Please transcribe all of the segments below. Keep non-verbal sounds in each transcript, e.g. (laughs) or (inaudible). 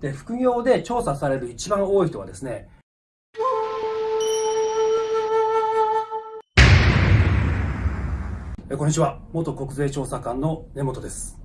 で、副業で調査される一番多い人はですね、こんにちは。元国税調査官の根本です。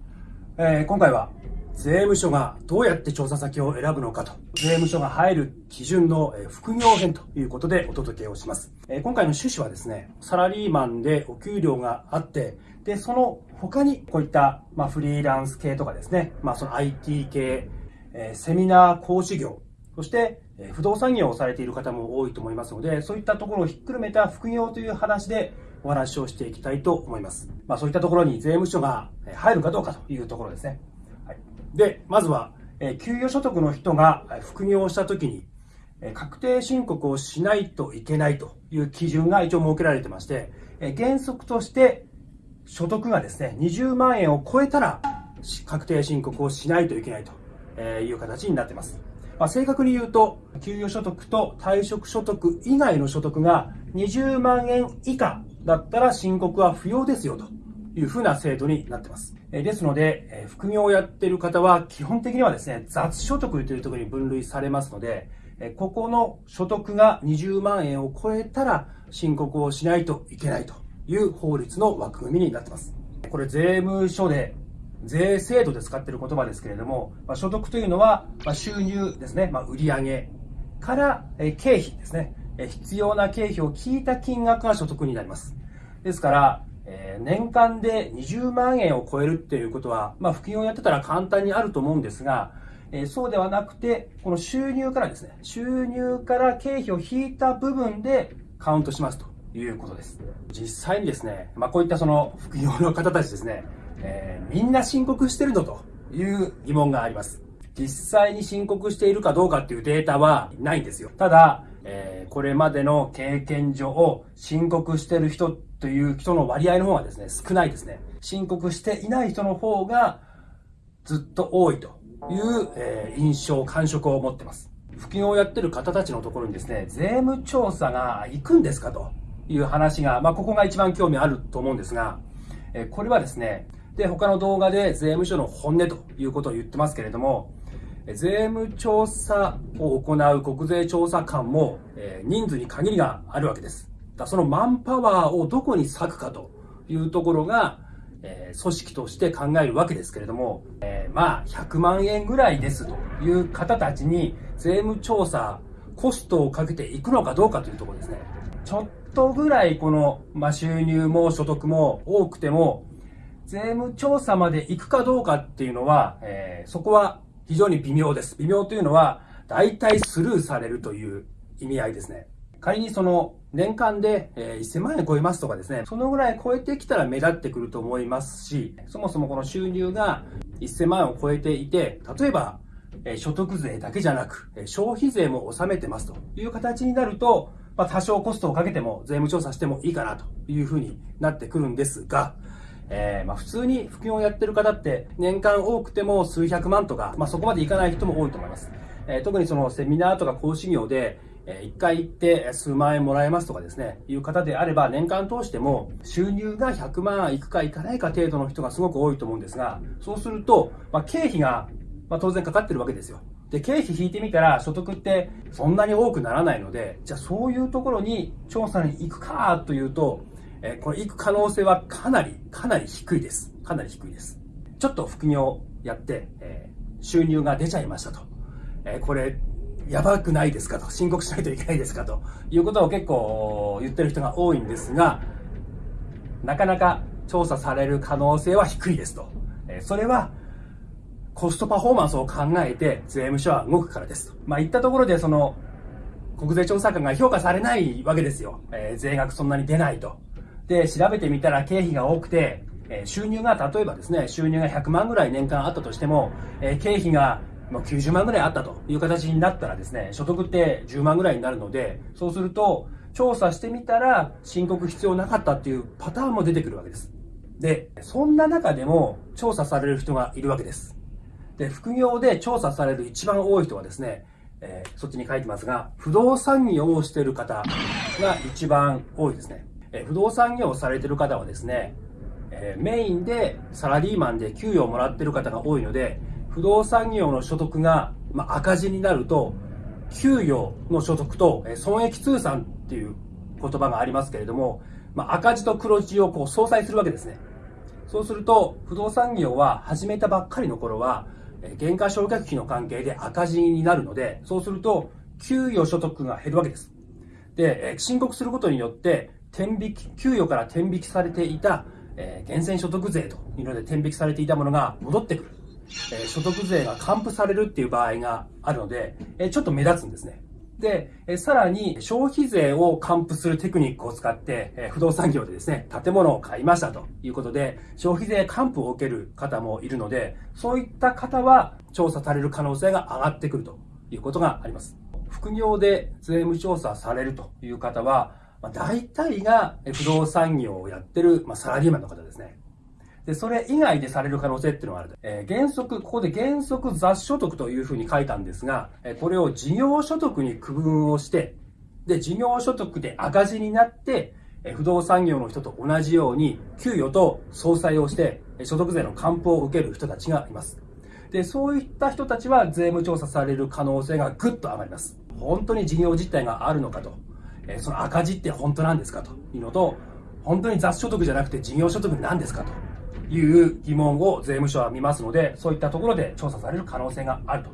えー、今回は税務署がどうやって調査先を選ぶのかと、税務署が入る基準の副業編ということでお届けをします。えー、今回の趣旨はですね、サラリーマンでお給料があって、で、その他にこういった、まあ、フリーランス系とかですね、まあ、その IT 系、え、セミナー講師業、そして、不動産業をされている方も多いと思いますので、そういったところをひっくるめた副業という話でお話をしていきたいと思います。まあ、そういったところに税務署が入るかどうかというところですね。はい、で、まずは、え給与所得の人が副業をしたときに、確定申告をしないといけないという基準が一応設けられてまして、原則として所得がですね、20万円を超えたら確定申告をしないといけないという形になってます。まあ、正確に言うと、給与所得と退職所得以外の所得が20万円以下だったら申告は不要ですよというふうな制度になってます。ですので、副業をやっている方は基本的にはですね、雑所得というところに分類されますので、ここの所得が20万円を超えたら申告をしないといけないという法律の枠組みになってます。これ税務署で税制度で使っている言葉ですけれども、まあ、所得というのは、まあ、収入ですね、まあ、売上から、え経費ですね、え必要な経費を聞いた金額が所得になります。ですから、えー、年間で20万円を超えるっていうことは、まあ、副業をやってたら簡単にあると思うんですが、えー、そうではなくて、この収入からですね、収入から経費を引いた部分でカウントしますということです。実際にですね、まあ、こういったその副業の方たちですね、えー、みんな申告してるのという疑問があります。実際に申告しているかどうかっていうデータはないんですよ。ただ、えー、これまでの経験上を、申告してる人という人の割合の方がですね、少ないですね。申告していない人の方がずっと多いという、えー、印象、感触を持ってます。副業をやってる方たちのところにですね、税務調査が行くんですかという話が、まあ、ここが一番興味あると思うんですが、えー、これはですね、で、他の動画で税務署の本音ということを言ってますけれども、税務調査を行う国税調査官も、え人数に限りがあるわけです。だそのマンパワーをどこに割くかというところが、え組織として考えるわけですけれども、えまあ、100万円ぐらいですという方たちに税務調査、コストをかけていくのかどうかというところですね。ちょっとぐらいこの、ま収入も所得も多くても、税務調査まで行くかどうかっていうのは、えー、そこは非常に微妙です。微妙というのは、大体スルーされるという意味合いですね。仮にその年間で1000万円超えますとかですね、そのぐらい超えてきたら目立ってくると思いますし、そもそもこの収入が1000万円を超えていて、例えば所得税だけじゃなく、消費税も納めてますという形になると、まあ、多少コストをかけても税務調査してもいいかなというふうになってくるんですが、えー、まあ、普通に副業をやってる方って年間多くても数百万とか、まあ、そこまでいかない人も多いと思います。えー、特にそのセミナーとか講師業で、え1回行って数万円もらえますとかですね、いう方であれば年間通しても収入が100万いくかいかないか程度の人がすごく多いと思うんですが、そうすると、まあ、経費が、ま当然かかってるわけですよ。で、経費引いてみたら所得ってそんなに多くならないので、じゃあそういうところに調査に行くかというと、えこれ行く可能性はかなり、かなり低いです。かなり低いです。ちょっと副業やって、え収入が出ちゃいましたと。えこれ、やばくないですかと。申告しないといけないですかということを結構言ってる人が多いんですが、なかなか調査される可能性は低いですと。えそれは、コストパフォーマンスを考えて税務署は動くからですと。まあ、言ったところで、その、国税調査官が評価されないわけですよ。えー、税額そんなに出ないと。で、調べてみたら経費が多くて、え収入が例えばですね、収入が100万ぐらい年間あったとしても、え経費が90万ぐらいあったという形になったらですね、所得って10万ぐらいになるので、そうすると、調査してみたら申告必要なかったっていうパターンも出てくるわけです。で、そんな中でも調査される人がいるわけです。で、副業で調査される一番多い人はですね、えー、そっちに書いてますが、不動産業をしている方が一番多いですね。え不動産業をされてる方はですね、えメインでサラリーマンで給与をもらってる方が多いので、不動産業の所得がま、赤字になると、給与の所得と損益通算っていう言葉がありますけれども、ま、赤字と黒字をこう相殺するわけですね。そうすると、不動産業は始めたばっかりの頃は、減価償却費の関係で赤字になるので、そうすると、給与所得が減るわけです。で、申告することによって、天引き、給与から天引きされていた、えー、源泉所得税というので天引きされていたものが戻ってくる。えー、所得税が還付されるっていう場合があるので、えー、ちょっと目立つんですね。で、えさらに消費税を還付するテクニックを使って、え不動産業でですね、建物を買いましたということで、消費税還付を受ける方もいるので、そういった方は調査される可能性が上がってくるということがあります。副業で税務調査されるという方は、まあ、大体が不動産業をやってる、まあ、サラリーマンの方ですね。で、それ以外でされる可能性っていうのがある。えー、原則、ここで原則雑所得というふうに書いたんですが、えー、これを事業所得に区分をして、で、事業所得で赤字になって、えー、不動産業の人と同じように、給与と総裁をして、所得税の還付を受ける人たちがいます。で、そういった人たちは税務調査される可能性がぐっと上がります。本当に事業実態があるのかと。えその赤字って本当なんですかというのと、本当に雑所得じゃなくて事業所得なんですかという疑問を税務署は見ますので、そういったところで調査される可能性があると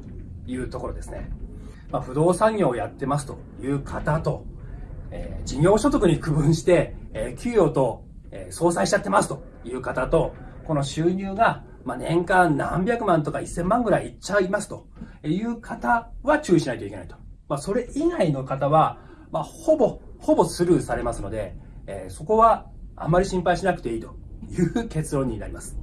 いうところですね。まあ、不動産業をやってますという方と、えー、事業所得に区分して、えー、給与と、えー、相殺しちゃってますという方と、この収入が、まあ、年間何百万とか1000万ぐらいいっちゃいますという方は注意しないといけないと。まあ、それ以外の方は、まあ、ほぼ、ほぼスルーされますので、えー、そこはあまり心配しなくていいという (laughs) 結論になります。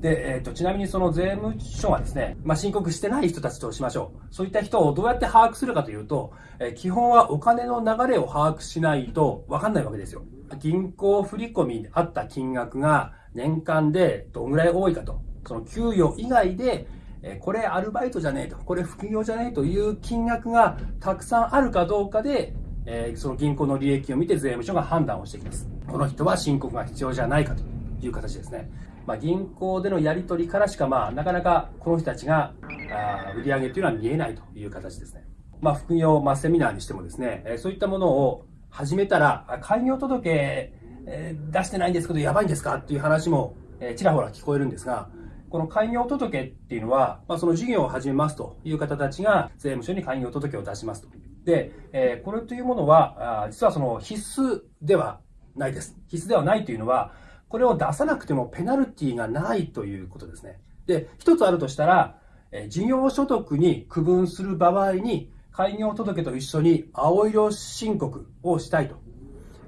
で、えっ、ー、と、ちなみにその税務署はですね、まあ、申告してない人たちとしましょう。そういった人をどうやって把握するかというと、えー、基本はお金の流れを把握しないとわかんないわけですよ。銀行振込にあった金額が年間でどんぐらい多いかと。その給与以外でえこれアルバイトじゃねえと、これ副業じゃねえという金額がたくさんあるかどうかで、えその銀行の利益を見て税務署が判断をしてきます。この人は申告が必要じゃないかという形ですね。まあ、銀行でのやり取りからしか、まあ、なかなかこの人たちがあ売り上げというのは見えないという形ですね。まあ、副業、まあ、セミナーにしてもですね、えそういったものを始めたら、開業届、え出してないんですけど、やばいんですかっていう話も、えちらほら聞こえるんですが、この開業届っていうのは、まあ、その事業を始めますという方たちが税務署に開業届を出しますと。で、えー、これというものは、あ実はその必須ではないです。必須ではないというのは、これを出さなくてもペナルティがないということですね。で、一つあるとしたら、えー、事業所得に区分する場合に、開業届と一緒に青色申告をしたいと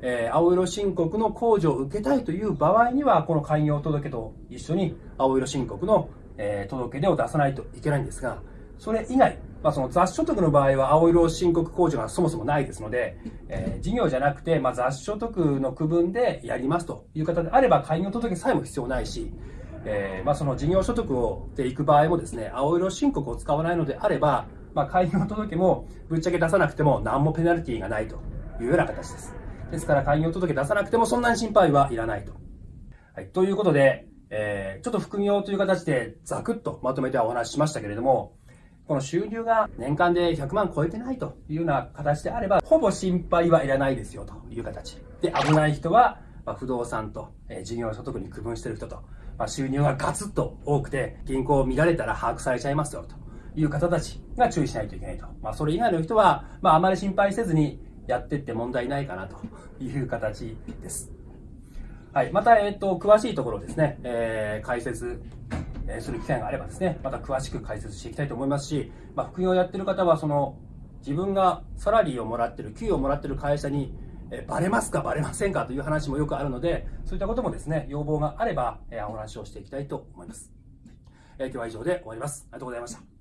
えー、青色申告の控除を受けたいという場合には、この開業届と一緒に青色申告の、えー、届出を出さないといけないんですが、それ以外、まあ、その雑所得の場合は青色申告控除がそもそもないですので、えー、事業じゃなくて、まあ、雑所得の区分でやりますという方であれば、開業届さえも必要ないし、えー、まあ、その事業所得をで行く場合もですね、青色申告を使わないのであれば、まあ、開業届もぶっちゃけ出さなくても何もペナルティーがないというような形です。ですから、開業届出さなくてもそんなに心配はいらないと。はい。ということで、えー、ちょっと副業という形でザクッとまとめてお話ししましたけれども、この収入が年間で100万超えてないというような形であれば、ほぼ心配はいらないですよという形。で、危ない人は、まあ、不動産と、えー、事業所得に区分してる人と、まあ、収入がガツッと多くて、銀行を見られたら把握されちゃいますよという方たちが注意しないといけないと。まあ、それ以外の人は、まあ、あまり心配せずに、やってって問題ないかなという形です。はい。また、えっ、ー、と、詳しいところですね、えー、解説、えする機会があればですね、また詳しく解説していきたいと思いますし、まあ、副業をやってる方は、その、自分がサラリーをもらってる、給与をもらってる会社に、えバレますか、バレませんかという話もよくあるので、そういったこともですね、要望があれば、えお話をしていきたいと思います。え今日は以上で終わります。ありがとうございました。